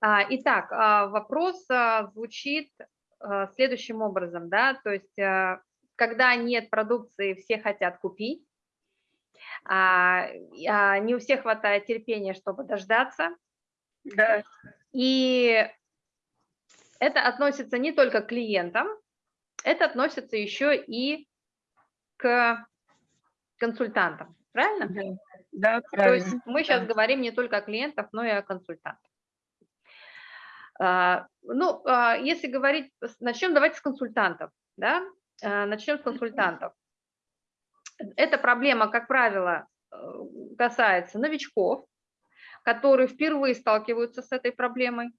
А, итак, а, вопрос а, звучит следующим образом, да, то есть когда нет продукции, все хотят купить, не у всех хватает терпения, чтобы дождаться. Да. И это относится не только к клиентам, это относится еще и к консультантам, правильно? Да, правильно. То есть мы сейчас говорим не только о клиентах, но и о консультантах. А, ну, а, если говорить, начнем давайте с консультантов, да, а, начнем с консультантов. Эта проблема, как правило, э, касается новичков, которые впервые сталкиваются с этой проблемой.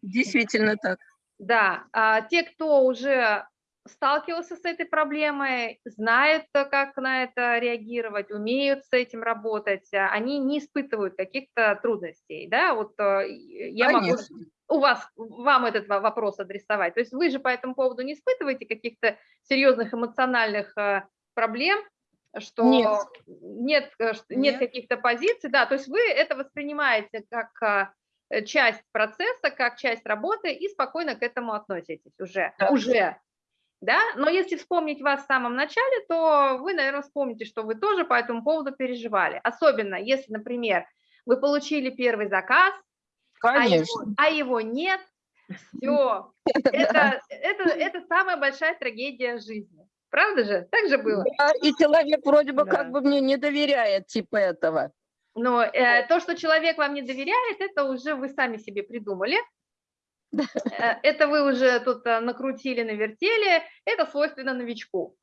Действительно так. Да, а те, кто уже сталкивался с этой проблемой, знают, как на это реагировать, умеют с этим работать, они не испытывают каких-то трудностей, да, вот э, я Конечно. могу у вас, вам этот вопрос адресовать. То есть вы же по этому поводу не испытываете каких-то серьезных эмоциональных э, проблем, что нет, нет, э, нет. нет каких-то позиций, да, то есть вы это воспринимаете как э, часть процесса, как часть работы и спокойно к этому относитесь уже, да. уже, да, но если вспомнить вас в самом начале, то вы, наверное, вспомните, что вы тоже по этому поводу переживали, особенно если, например, вы получили первый заказ, Конечно. А, его, а его нет, все. Это, это, это самая большая трагедия жизни. Правда же? Так же было? Да, и человек вроде бы да. как бы мне не доверяет типа этого. Но э, то, что человек вам не доверяет, это уже вы сами себе придумали. Э, это вы уже тут э, накрутили, навертели. Это свойственно новичку,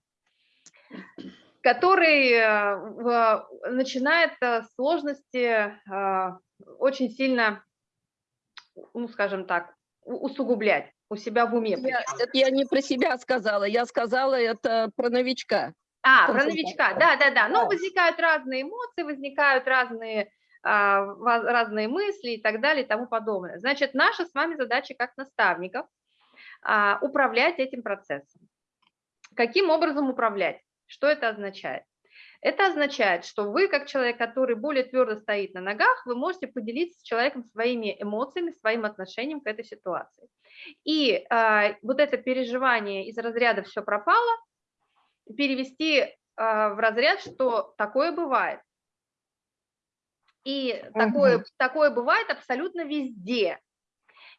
который э, начинает сложности очень сильно ну, скажем так, усугублять у себя в уме. Я, это я не про себя сказала, я сказала это про новичка. А, про новичка, да-да-да. Но возникают разные эмоции, возникают разные, разные мысли и так далее и тому подобное. Значит, наша с вами задача как наставников а, управлять этим процессом. Каким образом управлять? Что это означает? Это означает, что вы, как человек, который более твердо стоит на ногах, вы можете поделиться с человеком своими эмоциями, своим отношением к этой ситуации. И э, вот это переживание из разряда «все пропало» перевести э, в разряд, что такое бывает. И угу. такое, такое бывает абсолютно везде.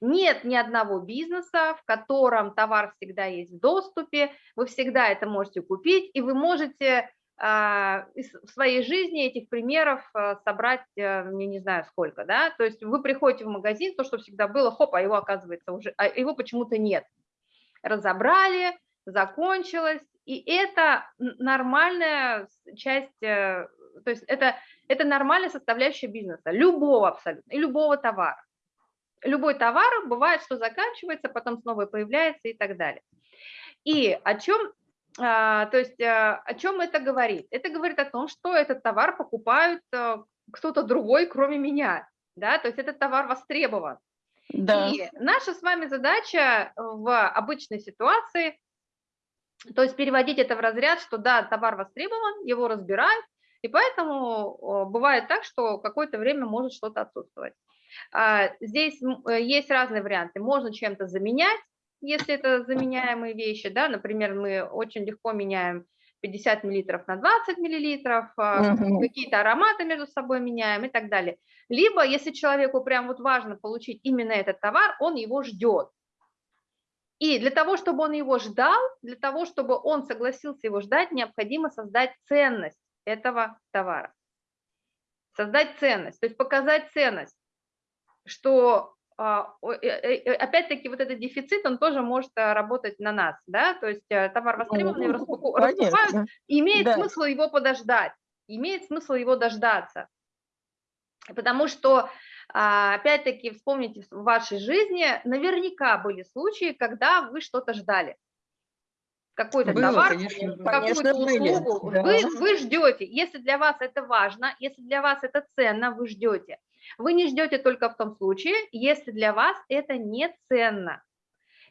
Нет ни одного бизнеса, в котором товар всегда есть в доступе, вы всегда это можете купить, и вы можете а, в своей жизни этих примеров а, собрать, э, я не знаю сколько, да, то есть вы приходите в магазин, то, что всегда было, хоп, а его оказывается уже, а его почему-то нет. Разобрали, закончилось, и это нормальная часть, э, то есть это, это нормальная составляющая бизнеса, любого абсолютно, и любого товара. Любой товар бывает, что заканчивается, потом снова появляется и так далее. И о чем а, то есть а, о чем это говорит? Это говорит о том, что этот товар покупают а, кто-то другой, кроме меня. Да? То есть этот товар востребован. Да. И наша с вами задача в обычной ситуации, то есть переводить это в разряд, что да, товар востребован, его разбирают, и поэтому бывает так, что какое-то время может что-то отсутствовать. Здесь э, есть разные варианты. Можно чем-то заменять, если это заменяемые вещи, да, например, мы очень легко меняем 50 миллилитров на 20 миллилитров, угу. какие-то ароматы между собой меняем и так далее. Либо, если человеку прям вот важно получить именно этот товар, он его ждет. И для того, чтобы он его ждал, для того, чтобы он согласился его ждать, необходимо создать ценность этого товара. Создать ценность, то есть показать ценность, что а, э, э, э, опять-таки вот этот дефицит, он тоже может работать на нас, да, то есть товар востребованный, его раскупают, имеет да. смысл его подождать, имеет смысл его дождаться, потому что, а, опять-таки, вспомните в вашей жизни, наверняка были случаи, когда вы что-то ждали, какой-то товар, какую-то услугу, да. вы, вы ждете, если для вас это важно, если для вас это ценно, вы ждете, вы не ждете только в том случае, если для вас это не ценно.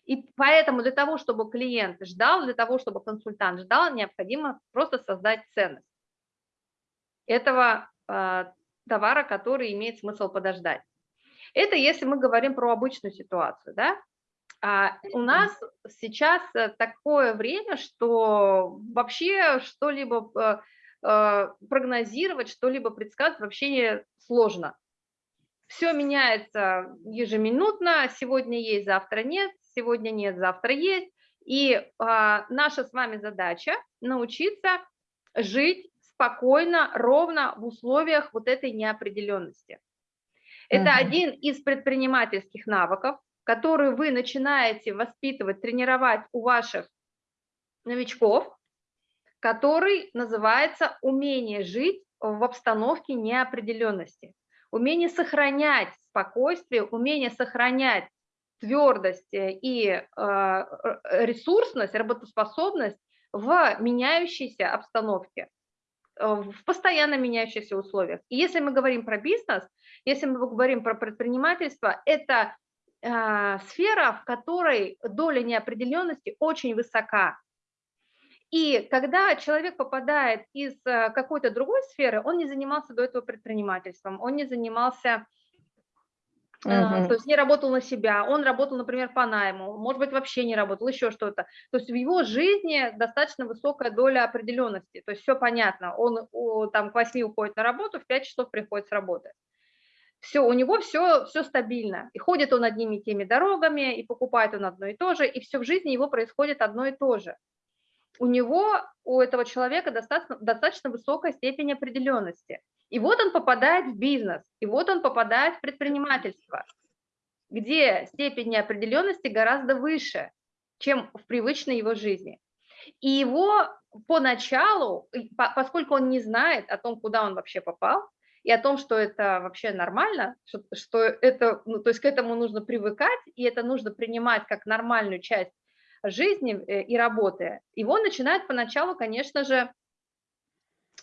И поэтому для того, чтобы клиент ждал, для того, чтобы консультант ждал, необходимо просто создать ценность этого э, товара, который имеет смысл подождать. Это если мы говорим про обычную ситуацию, да? А у нас сейчас э, такое время, что вообще что-либо э, э, прогнозировать, что-либо предсказать вообще сложно. Все меняется ежеминутно, сегодня есть, завтра нет, сегодня нет, завтра есть. И а, наша с вами задача научиться жить спокойно, ровно в условиях вот этой неопределенности. Это угу. один из предпринимательских навыков, который вы начинаете воспитывать, тренировать у ваших новичков, который называется умение жить в обстановке неопределенности, умение сохранять спокойствие, умение сохранять твердость и э, ресурсность, работоспособность в меняющейся обстановке, э, в постоянно меняющихся условиях. И если мы говорим про бизнес, если мы говорим про предпринимательство, это э, сфера, в которой доля неопределенности очень высока. И когда человек попадает из э, какой-то другой сферы, он не занимался до этого предпринимательством, он не занимался Uh-huh. То есть не работал на себя, он работал, например, по найму, может быть, вообще не работал, еще что-то. То есть в его жизни достаточно высокая доля определенности, то есть все понятно, он там к 8 уходит на работу, в 5 часов приходит с работы. Все, у него все, все стабильно, и ходит он одними и теми дорогами, и покупает он одно и то же, и все в жизни его происходит одно и то же. У него, у этого человека достаточно, достаточно высокая степень определенности – и вот он попадает в бизнес, и вот он попадает в предпринимательство, где степень неопределенности гораздо выше, чем в привычной его жизни. И его поначалу, поскольку он не знает о том, куда он вообще попал, и о том, что это вообще нормально, что, что это, ну, то есть к этому нужно привыкать, и это нужно принимать как нормальную часть жизни э, и работы, его начинает поначалу, конечно же,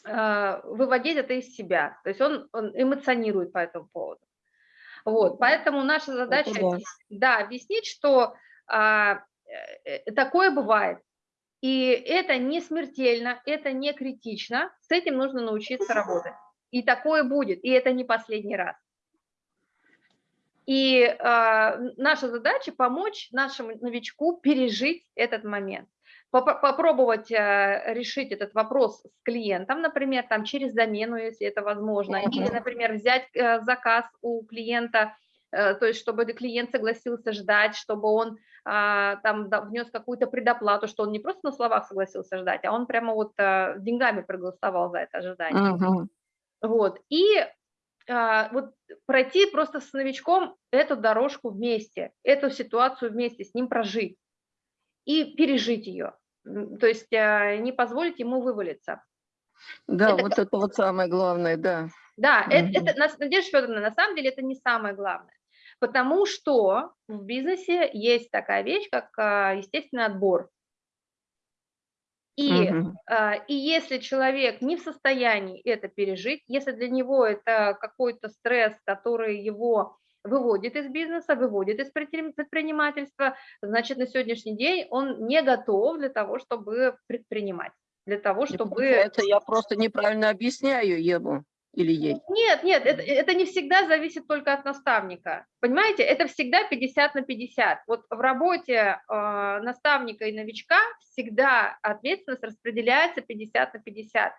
а, выводить это из себя. То есть он, он эмоционирует по этому поводу. Вот, поэтому наша задача, да. да, объяснить, что а, э, такое бывает. И это не смертельно, это не критично, с этим нужно научиться работать. И такое будет, и это не последний раз. И э, наша задача помочь нашему новичку пережить этот момент попробовать э, решить этот вопрос с клиентом, например, там через замену, если это возможно, mm -hmm. или, например, взять э, заказ у клиента, э, то есть чтобы клиент согласился ждать, чтобы он а, там внес какую-то предоплату, что он не просто на словах согласился ждать, а он прямо вот деньгами проголосовал за это ожидание. Mm -hmm. Вот, и а, вот пройти просто с новичком эту дорожку вместе, эту ситуацию вместе с ним прожить и пережить ее то есть а, не позволить ему вывалиться. Да, это, вот это вот самое главное, да. Да, угу. это, это, Надежда Федоровна, на самом деле это не самое главное, потому что в бизнесе есть такая вещь, как а, естественный отбор. И, угу. и если человек не в состоянии это пережить, если для него это какой-то стресс, который его выводит из бизнеса, выводит из предпринимательства, значит, на сегодняшний день он не готов для того, чтобы предпринимать, для того, чтобы... Это я просто неправильно объясняю ему или ей? Нет, нет, это, это не всегда зависит только от наставника. Понимаете, это всегда 50 на 50. Вот в работе э, наставника и новичка всегда ответственность распределяется 50 на 50.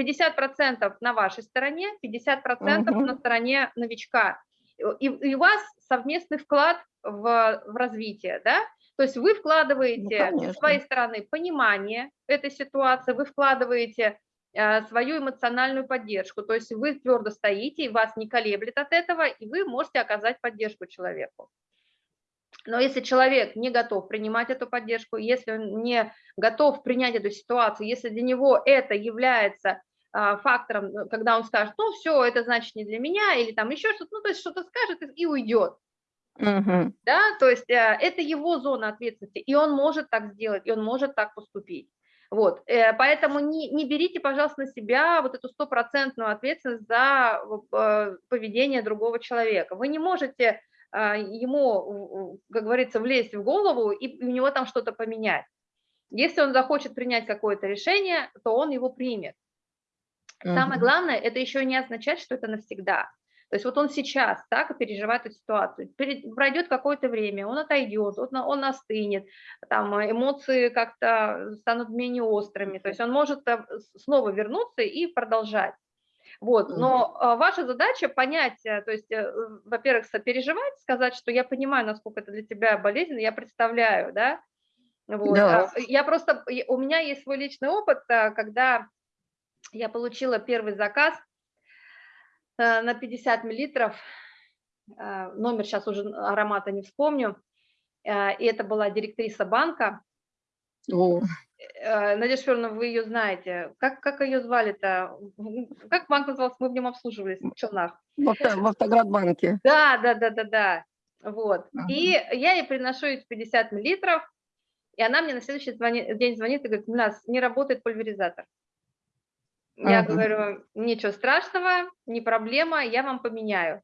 50% на вашей стороне, 50% угу. на стороне новичка и, и у вас совместный вклад в, в развитие, да? То есть вы вкладываете ну, со своей стороны понимание этой ситуации, вы вкладываете свою эмоциональную поддержку, то есть вы твердо стоите, и вас не колеблет от этого, и вы можете оказать поддержку человеку. Но если человек не готов принимать эту поддержку, если он не готов принять эту ситуацию, если для него это является а, фактором, э, когда он скажет, ну все, это значит не для меня, или там еще что-то, ну то есть что-то скажет и уйдет. Угу. Да, то есть э, это его зона ответственности, и он может так сделать, и он может так поступить. Вот, э, поэтому не, не берите, пожалуйста, на себя вот эту стопроцентную ответственность за поведение другого человека. Вы не можете ему, как говорится, влезть в голову и у него там что-то поменять. Если он захочет принять какое-то решение, то он его примет. Самое главное, это еще не означает, что это навсегда. То есть вот он сейчас так переживает эту ситуацию. Пройдет какое-то время, он отойдет, он, он остынет, там эмоции как-то станут менее острыми. То есть он может э, снова вернуться и продолжать. Вот, но а, ваша задача понять, э, то есть, э, во-первых, сопереживать, сказать, что я понимаю, насколько это для тебя болезненно, я представляю, да, вот. Да. а, Я просто, у меня есть свой личный опыт, когда я получила первый заказ э, на 50 миллилитров, э, номер сейчас уже аромата не вспомню, э, и это была директриса банка, О, Э, Надежда Федоровна, вы ее знаете. Как, как ее звали-то? Как банк назывался? Мы в нем обслуживались в Челнах. в, авто, в Автоградбанке. Да, да, да, да, да. Вот. Ага. И я ей приношу эти 50 миллилитров, и она мне на следующий звони- день звонит и говорит, у нас не работает пульверизатор. Я Ага. говорю, ничего страшного, не проблема, я вам поменяю.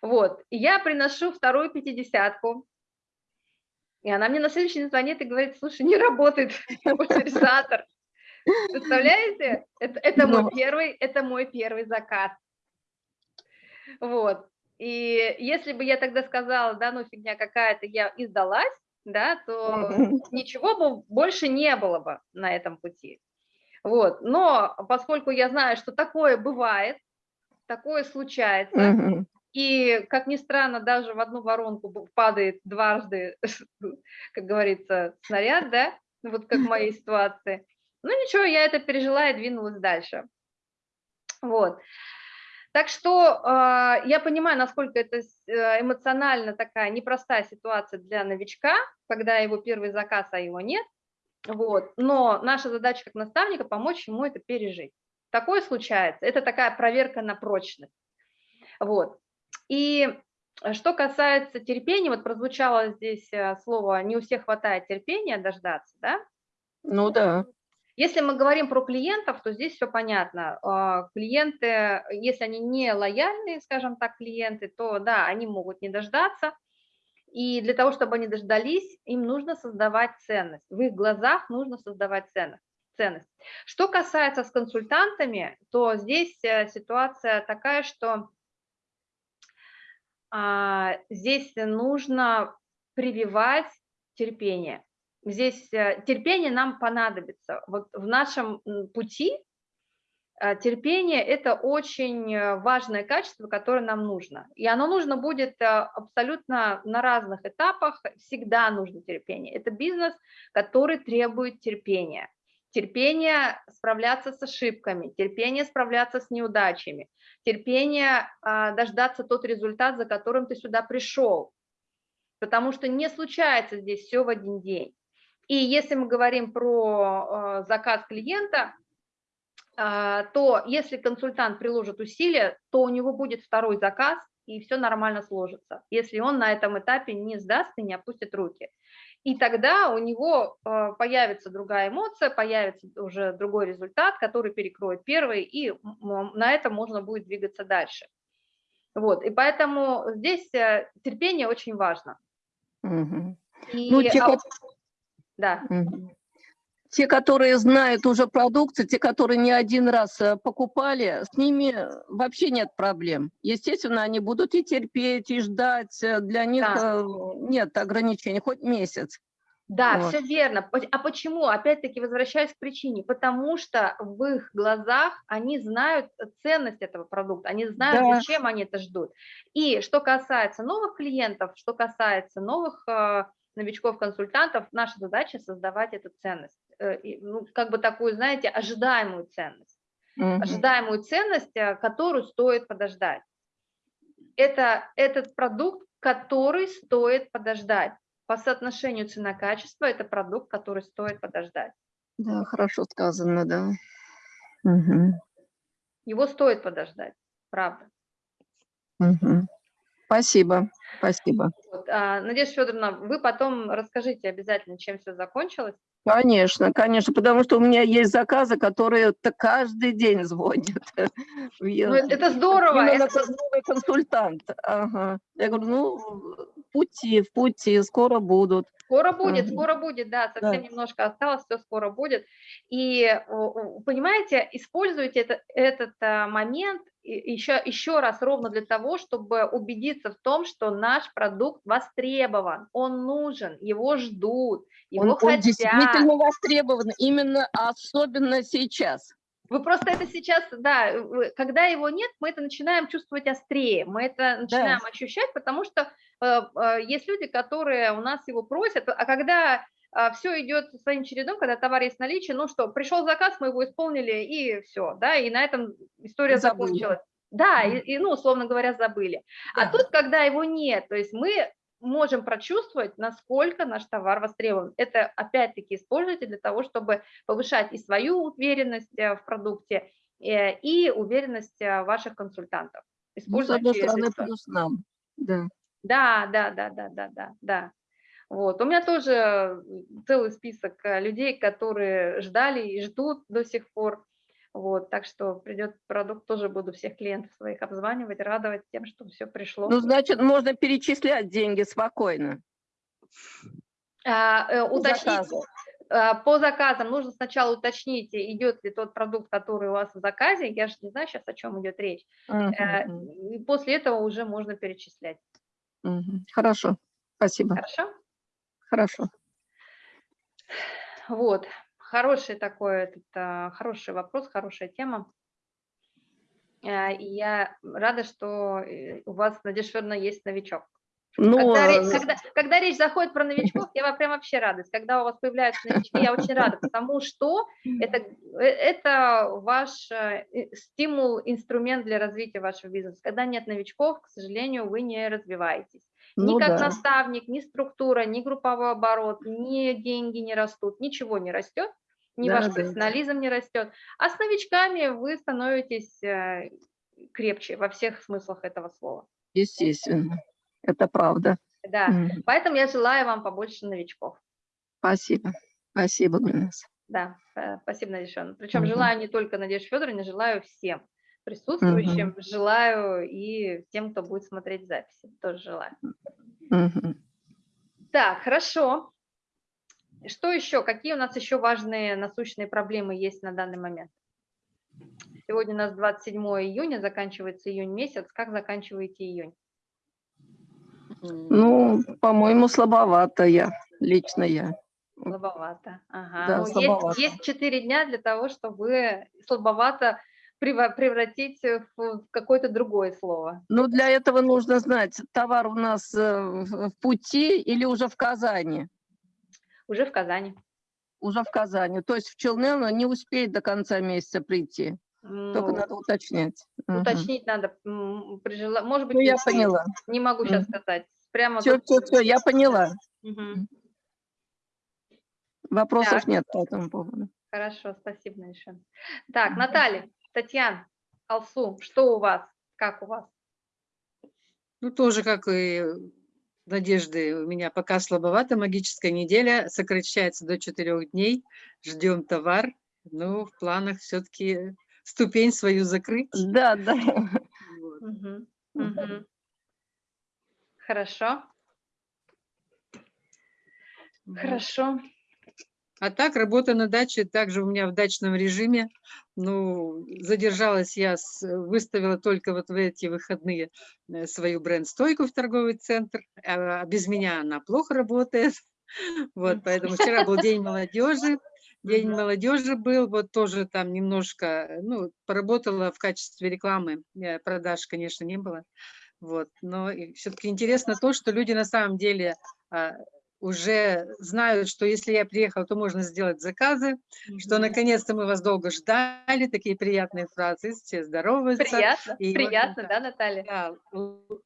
Вот, я приношу вторую пятидесятку, и она мне на следующий день звонит и говорит, слушай, не работает пульверизатор. Представляете? Это, это мой Ну. первый, это мой первый заказ. Вот. И если бы я тогда сказала, да, ну фигня какая-то, я и сдалась, да, то ничего бы больше не было бы на этом пути. Вот. Но поскольку я знаю, что такое бывает, такое случается, Мгм. и, как ни странно, даже в одну воронку падает дважды, как говорится, снаряд, да, вот как в моей ситуации. Ну ничего, я это пережила и двинулась дальше. Вот. Так что а, я понимаю, насколько это э, эмоционально такая непростая ситуация для новичка, когда его первый заказ, а его нет. Вот. Но наша задача как наставника помочь ему это пережить. Такое случается. Это такая проверка на прочность. Вот. И э, что касается терпения, вот прозвучало здесь э, слово «не у всех хватает терпения дождаться», да? Ну да. Если мы говорим про клиентов, то здесь все понятно. А, Клиенты, если они не лояльные, скажем так, клиенты, то да, они могут не дождаться. И для того, чтобы они дождались, им нужно создавать ценность. В их глазах нужно создавать ценность. ценность. Что касается с консультантами, то здесь э, ситуация такая, что а, здесь нужно прививать терпение. Здесь э, терпение нам понадобится. Вот в нашем пути терпение – это очень э, важное качество, которое нам нужно. И оно нужно будет э, абсолютно на разных этапах, всегда нужно терпение. Это бизнес, который требует терпения. Терпение справляться с ошибками, терпение справляться с неудачами, терпение а, дождаться тот результат, за которым ты сюда пришел. Потому что не случается здесь все в один день. И если мы говорим про э, заказ клиента, то если консультант приложит усилия, то у него будет второй заказ, и все нормально сложится, если он на этом этапе не сдаст и не опустит руки. И тогда у него э, появится другая эмоция, появится уже другой результат, который перекроет первый, и на этом можно будет двигаться дальше. Вот, и поэтому здесь э, терпение очень важно. Мгм. И, Ну, те, а да. Мгм. Те, которые знают уже продукцию, те, которые не один раз э, покупали, с ними вообще нет проблем. Естественно, они будут и терпеть, и ждать. э, Для них Да. э, нет ограничений, хоть месяц. Да, Вот. все верно. А почему? Опять-таки возвращаясь к причине. Потому что в их глазах они знают ценность этого продукта, они знают, Да. зачем они это ждут. И что касается новых клиентов, что касается новых новичков-консультантов, наша задача создавать эту ценность. Э, ну, как бы такую, знаете, ожидаемую ценность. Мгм. Ожидаемую ценность, э, которую стоит подождать. Это этот продукт, который стоит подождать. По соотношению цена-качество это продукт, который стоит подождать. Да, хорошо сказано, да. Мгм. Его стоит подождать, правда. Мгм. Спасибо, спасибо. Вот. А, Надежда Федоровна, вы потом расскажите обязательно, чем все закончилось. Конечно, конечно, потому что у меня есть заказы, которые каждый день звонят. Ну, это- здорово. Именно это- новый консультант. Ага. Я говорю, ну, в пути, в пути, скоро будут. Скоро будет, скоро будет, да, совсем Да. немножко осталось, все скоро будет. И, понимаете, используйте это- этот а, момент еще, еще раз ровно для того, чтобы убедиться в том, что наш продукт востребован, он нужен, его ждут, его Он, он хотят. действительно востребован, именно особенно сейчас. Вы просто это сейчас, да, когда его нет, мы это начинаем чувствовать острее, мы это начинаем ощущать, потому что э, э, есть люди, которые у нас его просят, а когда все идет своим чередом, когда товар есть в наличии, ну что, пришел заказ, мы его исполнили, и все, да, и на этом история Забыли. закончилась. Да, и, и, ну, условно говоря, забыли. А Да. тут, когда его нет, то есть мы можем прочувствовать, насколько наш товар востребован. Это, опять-таки, используйте для того, чтобы повышать и свою уверенность э, в продукте, э, и уверенность э, ваших консультантов. Ну, с Используйте одной стороны, плюс нам. Да. Да, да, да, да, да, да, да. Вот. У меня тоже целый список э, людей, которые ждали и ждут до сих пор. Вот, так что придет продукт, тоже буду всех клиентов своих обзванивать, радовать тем, что все пришло. Ну, значит, можно перечислять деньги спокойно. А, э, уточнить, заказу. а, по заказам нужно сначала уточнить, идет ли тот продукт, который у вас в заказе. Я же не знаю сейчас, о чем идет речь. Э, мгм, И после этого уже можно перечислять. мгм. Хорошо, спасибо. Хорошо? Хорошо. Вот. Хороший такой, этот, а, хороший вопрос, хорошая тема. А, И я рада, что э, у вас, Надежда Федоровна, есть новичок. Ну, Когда, э, когда, когда речь заходит про новичков, я прям вообще радость. Когда у вас появляются новички, я очень рада, потому что это, э, это ваш стимул, инструмент для развития вашего бизнеса. Когда нет новичков, к сожалению, вы не развиваетесь. Ни ну как да. наставник, ни структура, ни групповой оборот, ни деньги не растут, ничего не растет, ни Да, ваш да, профессионализм не растет. А с новичками вы становитесь э, крепче во всех смыслах этого слова. Естественно, это правда. Да. Мгм. Поэтому я желаю вам побольше новичков. Спасибо. Спасибо, Гульнас. Да, э, спасибо, Надежда Федоровна. Причем Мгм. желаю не только Надежде Федоровне, желаю всем присутствующим, желаю и тем, кто будет смотреть записи, тоже желаю. Мгм. Так, хорошо. Что еще? Какие у нас еще важные насущные проблемы есть на данный момент? Сегодня у нас 27 июня, заканчивается июнь месяц. Как заканчиваете июнь? Ну, по-моему, слабовато я, лично я. Слабовато. Ага. Да, ну, есть- слабовато. Есть, 4 дня для того, чтобы слабовато превратить в в какое-то другое слово. Ну, для этого нужно знать, товар у нас э, в пути или уже в Казани? Уже в Казани. Уже в Казани. То есть в Челны он не успеет до конца месяца прийти. Только Ну, надо уточнять. Уточнить надо. при жела- Может быть, Ну, не я успеет. поняла. Не могу сейчас Мгм. сказать. Прямо Все, тут- все, все, я поняла. Мгм. Вопросов Так. нет по этому поводу. Хорошо, спасибо, Надежда. Так, Наталья, Татьяна, Алсу, что у вас? Как у вас? Ну, тоже, как и Надежды, у меня пока слабовато. Магическая неделя сокращается до четырех дней. Ждем товар. Ну, в планах все-таки ступень свою закрыть. Да, да. Вот. Хорошо, хорошо. А так, работа на даче также у меня в дачном режиме. Ну, задержалась я, выставила только вот в эти выходные э, свою бренд-стойку в торговый центр. А без меня она плохо работает. Вот, поэтому вчера был День молодежи. День молодежи был, вот тоже там немножко, ну, поработала в качестве рекламы. Э, Продаж, конечно, не было. Вот, но все-таки интересно то, что люди на самом деле а, уже знают, что если я приехала, то можно сделать заказы, что Мгм. наконец-то мы вас долго ждали, такие приятные фразы, все здороваются. Приятно, И, приятно, общем-то, да, Наталья? Да,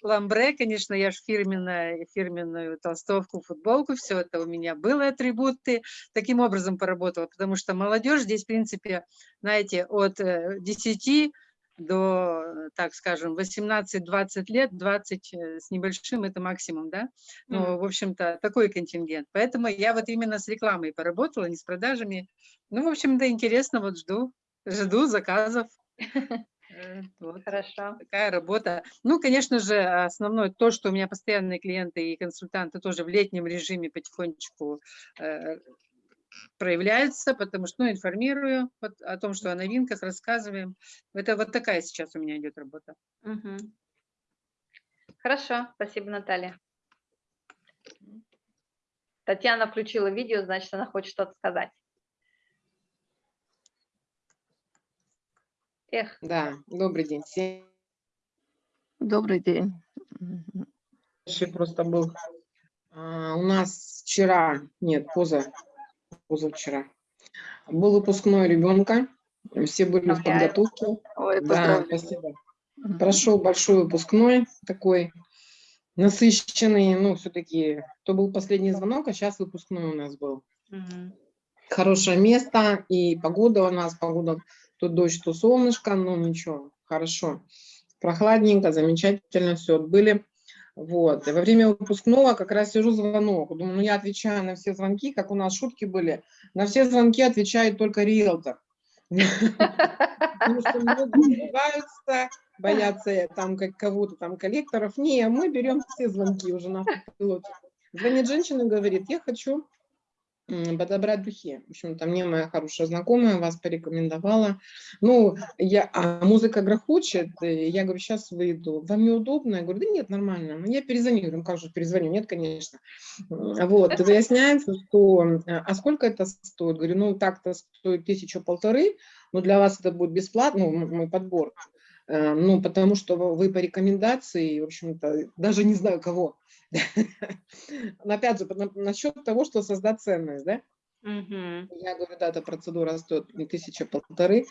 ламбре, конечно, я же фирменная, фирменную толстовку, футболку, все это у меня было атрибуты. Таким образом поработала, потому что молодежь здесь, в принципе, знаете, от э, 10 до, так скажем, 18-20 лет, 20 э, с небольшим, это максимум, да? Ну, Мгм. в общем-то, такой контингент. Поэтому я вот именно с рекламой поработала, не с продажами. Ну, в общем-то, интересно, вот жду, жду заказов. Э, Вот Хорошо. такая работа. Ну, конечно же, основное то, что у меня постоянные клиенты и консультанты тоже в летнем режиме потихонечку э, проявляется, потому что ну, информирую вот о том, что о новинках рассказываем. Это вот такая сейчас у меня идет работа. Мгм. Хорошо, спасибо, Наталья. Татьяна включила видео, значит, она хочет что-то сказать. Эх, Да, добрый день всем. Добрый день. Просто был а, у нас вчера, нет, поза, позавчера, был выпускной ребенка, все были в подготовке. Ой, Да, спасибо. Прошел большой выпускной, такой насыщенный, ну, все-таки, то был последний звонок, а сейчас выпускной у нас был. мгм. Хорошее место, и погода у нас, погода, то дождь, то солнышко, ну, ничего, хорошо. Прохладненько, замечательно все отбыли. Вот. И во время выпускного как раз сижу звонок. Думаю, ну я отвечаю на все звонки, как у нас шутки были. На все звонки отвечает только риэлтор. Потому что многие боятся э, там как кого-то там коллекторов. Не, мы берем все звонки уже на автопилоте. Звонит женщина говорит, я хочу подобрать духи. В общем-то, мне моя хорошая знакомая вас порекомендовала. Ну, я, а музыка грохочет, я говорю, сейчас выйду. Вам неудобно? Я говорю, да нет, нормально. Ну, Я перезвоню. Говорю, как же перезвоню? Нет, конечно. Вот, выясняется, что, а сколько это стоит? Говорю, ну, так-то стоит тысячу полторы, но для вас это будет бесплатно, ну, мой подбор. Э, Ну, потому что вы по рекомендации, в общем-то, даже не знаю кого. Но опять же, на- насчет того, что создать ценность, да? Я говорю, да, эта процедура стоит не тысяча, полторы,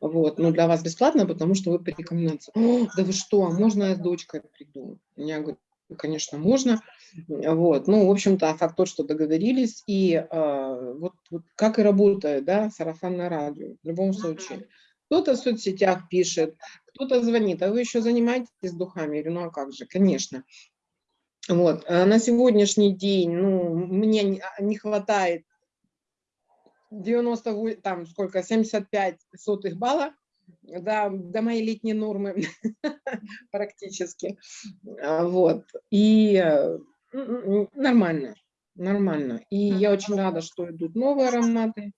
вот, но для вас бесплатно, потому что вы по рекомендации. «О, да вы что, а можно я с дочкой приду? Я говорю, «Ну, конечно, можно, вот, ну, в общем-то, факт тот, что договорились, и э, вот, вот как и работает, да, сарафанное радио, в любом случае. Кто-то в соцсетях пишет, кто-то звонит, а вы еще занимаетесь духами? Я говорю, ну, а как же, конечно. Вот, а на сегодняшний день, ну, мне не- а, хватает 98, там сколько, 75 сотых балла, да, до моей летней нормы практически. А, Вот. И э, нормально, нормально. И я очень рада, что идут новые ароматы,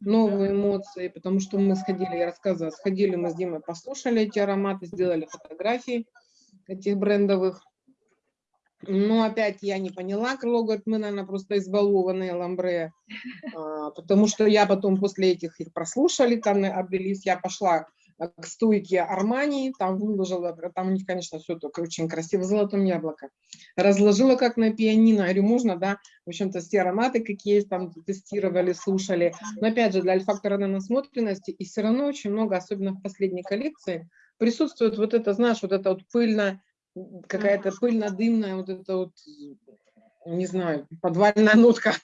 новые эмоции, потому что мы сходили, я рассказывала, сходили мы с Димой, послушали эти ароматы, сделали фотографии этих брендовых. Но опять я не поняла, Крыло говорит, мы, наверное, просто избалованные ламбре, а, потому что я потом после этих их прослушали, там облились, я пошла к стойке Армани, там выложила, там у них, конечно, все только очень красиво, золотом яблоко. Разложила как на пианино, говорю, можно, да, в общем-то, все ароматы, какие есть, там тестировали, слушали. Но опять же, для альфактора на насмотренности, и все равно очень много, особенно в последней коллекции, присутствует вот это, знаешь, вот это вот пыльно, какая-то пыльно-дымная, вот это вот, не знаю, подвальная нотка,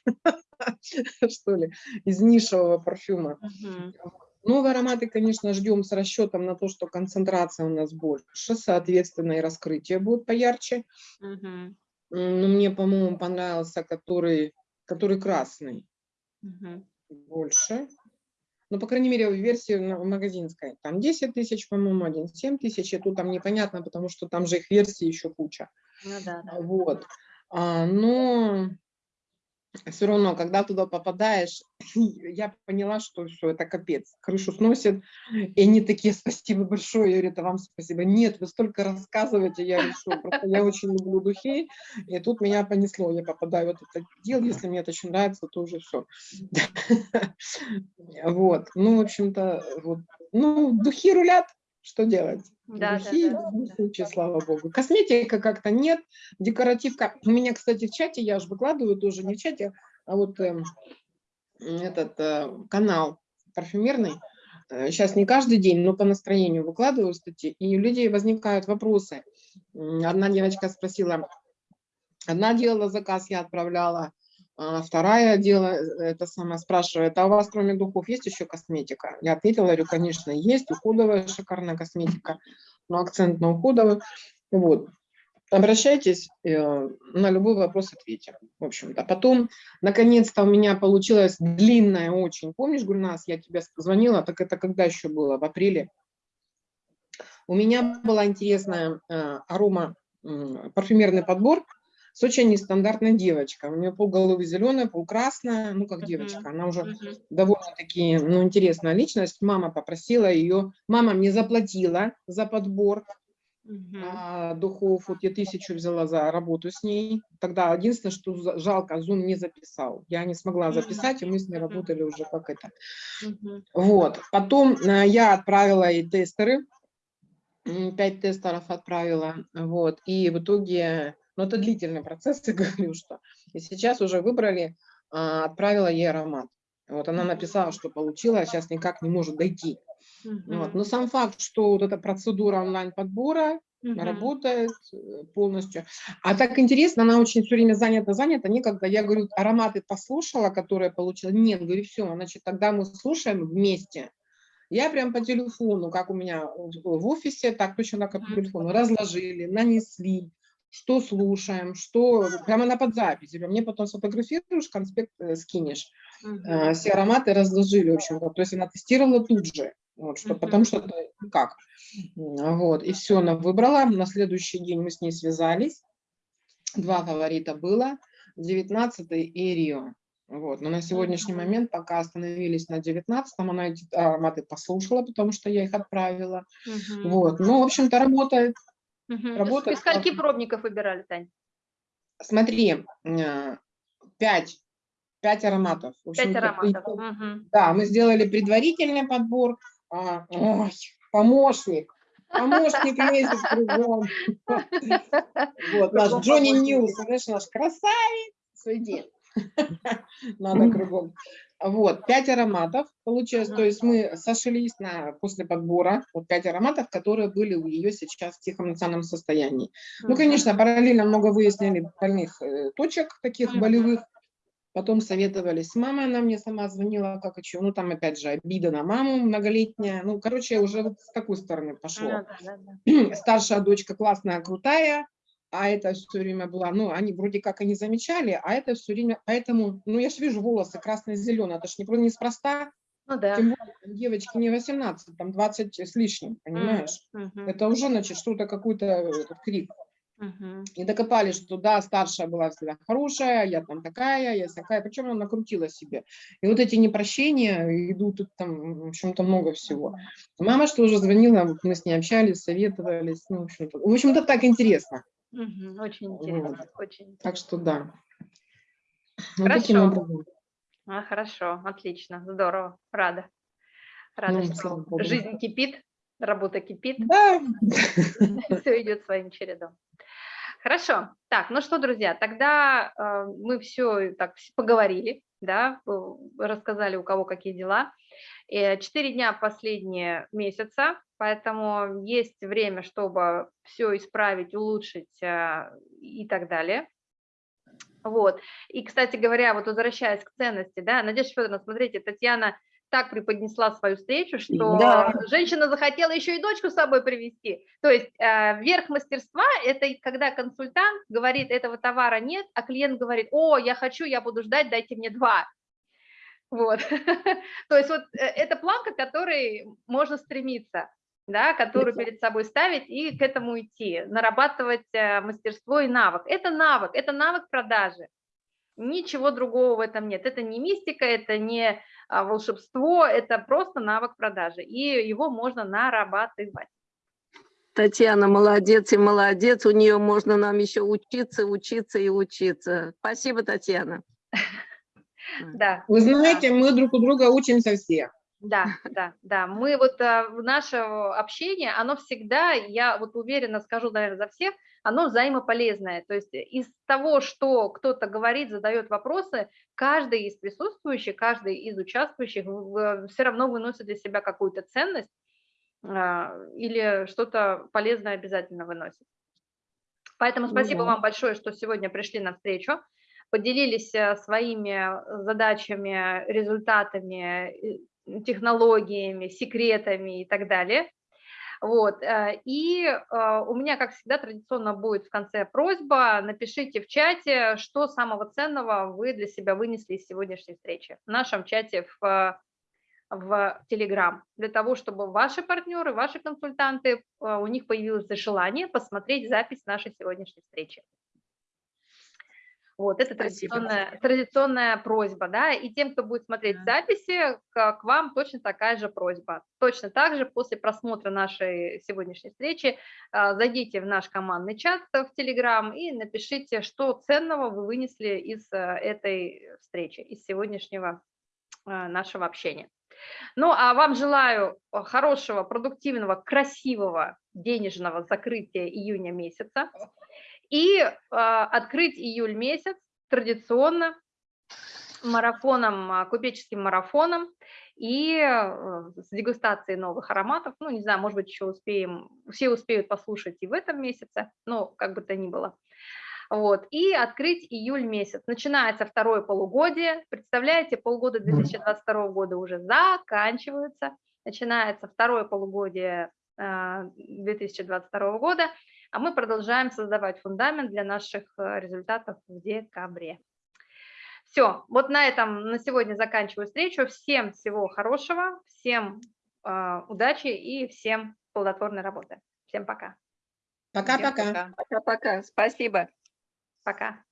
что ли, из нишевого парфюма. Новые ароматы, конечно, ждем с расчетом на то, что концентрация у нас больше, соответственно, и раскрытие будет поярче. Мгм. М, Но мне, по-моему, понравился, который, который красный Мгм. больше. Ну, по крайней мере, в версии на- магазинской. Там 10 тысяч, по-моему, один 7 тысяч. И тут там непонятно, потому что там же их версий еще куча. Ну да, да. Вот. А, но все равно, когда туда попадаешь, я поняла, что все, это капец. Крышу сносит. И они такие, спасибо большое. Я говорю, это вам спасибо. Нет, вы столько рассказываете. Я что просто я очень люблю духи. И тут меня понесло. Я попадаю в этот отдел. Если мне это очень нравится, то уже все. Вот. Ну, в общем-то. Ну, духи рулят. Что делать? Да, да, Духи, да, в любом да. случае, слава богу. Косметика как-то нет, декоративка. У меня, кстати, в чате, я же выкладываю тоже не в чате, а вот эм, этот э, канал парфюмерный. Сейчас не каждый день, но по настроению выкладываю статьи, и у людей возникают вопросы. Одна девочка спросила, одна делала заказ, я отправляла, а вторая дело, э, это самое спрашивает, а у вас кроме духов есть еще косметика? Я ответила, говорю, конечно, есть, уходовая шикарная косметика, но акцент на уходовую. Вот. Обращайтесь, э, на любой вопрос ответим, в общем-то. Потом, наконец-то, у меня получилась длинная очень. Помнишь, Гульнас, я тебе звонила, так это когда еще было? В апреле. У меня была интересная э, арома, парфюмерный подбор с очень нестандартной девочкой. У нее полголовы зеленая, полкрасная, ну, как девочка. Она уже довольно-таки, ну, интересная личность. Мама попросила ее, мама мне заплатила за подбор Мгм. а, духов, вот я тысячу взяла за работу с ней. Тогда единственное, что жалко, Zoom не записал. Я не смогла записать, и мы с ней работали уже как это. Мгм. Вот. Потом э, я отправила ей тестеры, пять тестеров отправила, вот, и в итоге, ну, это длительный процесс, я говорю, что, и сейчас уже выбрали, а, отправила ей аромат. Вот она написала, что получила, а сейчас никак не может дойти. Вот. Мгм. Но сам факт, что вот эта процедура онлайн-подбора Мгм. работает э, полностью. А так интересно, она очень все время занята, занята, некогда. Я говорю, ароматы послушала, которые получила. Нет, говорю, все, значит, тогда мы слушаем вместе. Я прям по телефону, как у меня в офисе, так точно так и по телефону, разложили, нанесли, что слушаем, что, прямо на подзапись. Говорю, Мне потом сфотографируешь, конспект э, скинешь. Э, Все ароматы разложили, в общем-то. То есть она тестировала тут же, вот, что, потому что как. Вот, и все, она выбрала. На следующий день мы с ней связались. Два фаворита было, 19 и Рио. Вот. Но на сегодняшний момент пока остановились на 19 она эти ароматы послушала, потому что я их отправила. Мгм. Вот. Ну, в общем-то, работает. Мгм. работает Из скольки пробников выбирали, Тань? Смотри, э, пять, пять ароматов. В Пять ароматов. при- Мгм. Да, мы сделали предварительный подбор. А, ой, помощник. Помощник лезет кругом. Вот, наш Джонни. Ньюс, знаешь, наш красавец. Иди. Надо кругом. Вот, пять ароматов получилось. То есть мы сошлись на, после подбора, вот пять ароматов, которые были у ее сейчас в тихом национальном состоянии. Ну, конечно, параллельно много выяснили больных э, точек, таких болевых. Потом советовались с мамой, она мне сама звонила, как еще, ну, там, опять же, обида на маму многолетняя. Ну, короче, уже вот с такой стороны пошло. Старшая дочка классная, крутая, а это все время была, ну, они вроде как и не замечали, а это все время, поэтому, ну, я же вижу волосы красные-зеленые, это ж не, про- неспроста, Ну да. тем более, там девочки не 18, там 20 с лишним, понимаешь? Мгм. Это уже, значит, что-то, какой-то этот крик. Мгм. И докопались, что да, старшая была всегда хорошая, я там такая, я такая, причем она накрутила себе. И вот эти непрощения идут, тут там, в общем-то, много всего. Мама что уже звонила, мы с ней общались, советовались, ну, в общем-то, в общем-то, так интересно. Очень интересно. Очень интересно. Так что да. Вот Хорошо. образом. А, хорошо, отлично, здорово, рада. Рада, Ну, что богу. жизнь кипит, работа кипит, Да, все идет своим чередом. Хорошо. Так, ну что, друзья, тогда э, мы все так поговорили, да, э, рассказали, у кого какие дела. Э, Четыре дня последние месяца, поэтому есть время, чтобы все исправить, улучшить э, и так далее. Вот. И, кстати говоря, вот возвращаясь к ценности, да, Надежда Федоровна, смотрите, Татьяна так преподнесла свою встречу, что Да. женщина захотела еще и дочку с собой привести. То есть э, верх мастерства – это когда консультант говорит, этого товара нет, а клиент говорит, о, я хочу, я буду ждать, дайте мне два. Вот. То есть вот э, это планка, к которой можно стремиться, да, которую перед собой ставить и к этому идти, нарабатывать э, мастерство и навык. Это навык, это навык продажи. Ничего другого в этом нет. Это не мистика, это не а, волшебство, это просто навык продажи, и его можно нарабатывать. Татьяна молодец и молодец. У нее можно нам еще учиться, учиться и учиться. Спасибо, Татьяна. Да, вы знаете, мы друг у друга учимся все. да, да, да. Мы вот а, в наше общение, оно всегда, я вот уверенно скажу, наверное, за всех, оно взаимополезное. То есть из того, что кто-то говорит, задает вопросы, каждый из присутствующих, каждый из участвующих все равно выносит для себя какую-то ценность а, или что-то полезное обязательно выносит. Поэтому Ну спасибо да. вам большое, что сегодня пришли на встречу, поделились э, своими задачами, результатами, э, технологиями, секретами и так далее. Вот. э, И э, у меня, как всегда, традиционно будет в конце просьба, напишите в чате, что самого ценного вы для себя вынесли из сегодняшней встречи в нашем чате в, э, в Telegram, для того, чтобы ваши партнеры, ваши консультанты, э, у них появилось желание посмотреть запись нашей сегодняшней встречи. Вот, это Спасибо. традиционная, традиционная просьба, да, и тем, кто будет смотреть записи, к, к вам точно такая же просьба. Точно так же после просмотра нашей сегодняшней встречи а, зайдите в наш командный чат в Телеграм и напишите, что ценного вы вынесли из а, этой встречи, из сегодняшнего а, нашего общения. Ну, а вам желаю хорошего, продуктивного, красивого денежного закрытия июня месяца и а, открыть июль месяц традиционно марафоном, а, купеческим марафоном и э, с дегустацией новых ароматов. Ну, не знаю, может быть, еще успеем, все успеют послушать и в этом месяце, но как бы то ни было. Вот, и открыть июль месяц. Начинается второе полугодие. Представляете, полгода 2022 года уже заканчиваются. Начинается второе полугодие а, 2022 года, а мы продолжаем создавать фундамент для наших э, результатов в декабре. Все, вот на этом на сегодня заканчиваю встречу. Всем всего хорошего, всем а, удачи и всем плодотворной работы. Всем пока. Пока-пока. пока. Пока-пока. Спасибо. Пока.